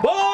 Boy!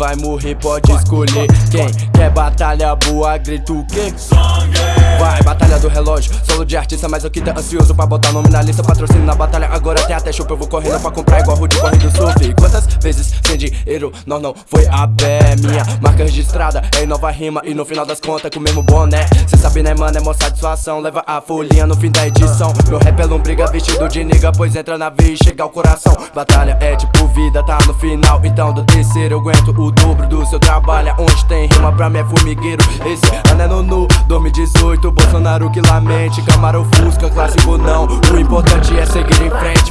Vai morrer, pode escolher Quem quer batalha boa, grita o quê? Sangue! Vai, batalha do relógio, solo de artista, mas eu que tá ansioso pra botar nome na lista. Patrocínio na batalha, agora até até chope. Eu vou correndo pra comprar igual Rude corre do surf. Quantas vezes sem dinheiro, nós não foi a pé Minha marca registrada é em nova rima. E no final das contas com o mesmo boné. Cê sabe né mano, é mó satisfação, leva a folhinha no fim da edição. Meu rap é lombriga vestido de nigga, pois entra na veia e chega ao coração. Batalha é tipo vida, tá no final, então do terceiro eu aguento o dobro do seu trabalho. Onde tem rima pra mim é formigueiro, esse ano é no nu 2018, Bolsonaro que lamente Camaro Fusca, clássico não. O importante é seguir em frente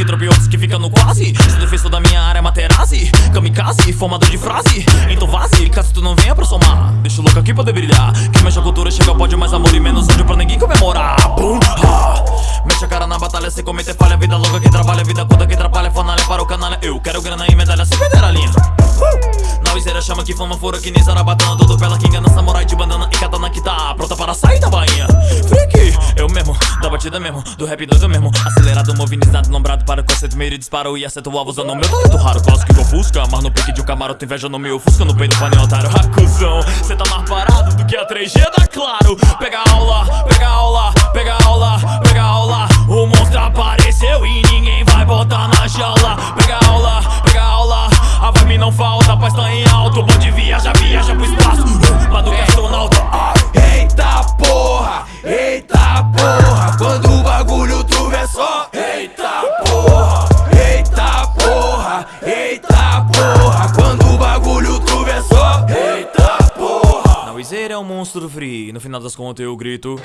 que trope outros que fica no quase. Se defesa da minha área é Materazzi Kamikaze, formador de frase. Então vaze, caso tu não venha pra somar. Deixa o louco aqui poder brilhar. Que mexe a cultura, chega ao pódio Mais amor e menos ódio pra ninguém comemorar Bum, ah. Mexe a cara na batalha, sem cometer falha. Vida louca, quem trabalha, vida conta, quem trabalha Fanalha para o canalha, eu quero grana e medalha Sem perder a linha uh. Na chama que fama fora que nem zarabatana Todo pela que engana, mesmo Do rap doido mesmo, acelerado, movinizado Nombrado para o conceito, meio disparo. E acerto o alvo usando o meu talento raro. Clássico igual Fusca, mas no pique de um camaro Tu inveja no meu. Fusca, no peito pane otário Acusão, cê tá mais parado do que a 3G da Claro. Pega aula, pega aula, pega aula, pega aula. O monstro apareceu e ninguém vai botar na jaula. Pega aula, pega aula. A vibe não falta, paz tá em alto. Pode Wizer é um monstro free. No final das contas eu grito